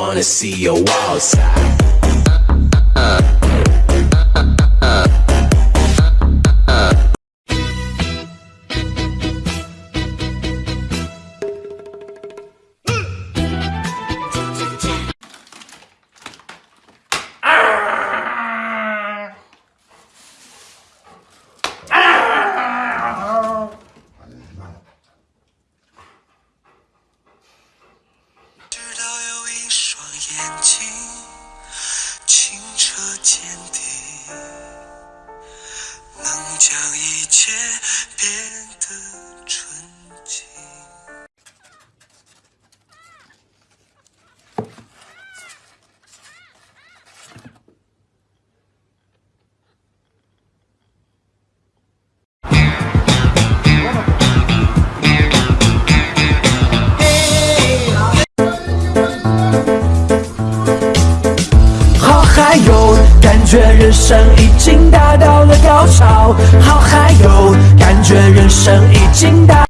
Wanna see your wild side. 眼睛清澈见底，能将一切变得还有，感觉人生已经达到了高潮。好嗨哟，感觉人生已经达。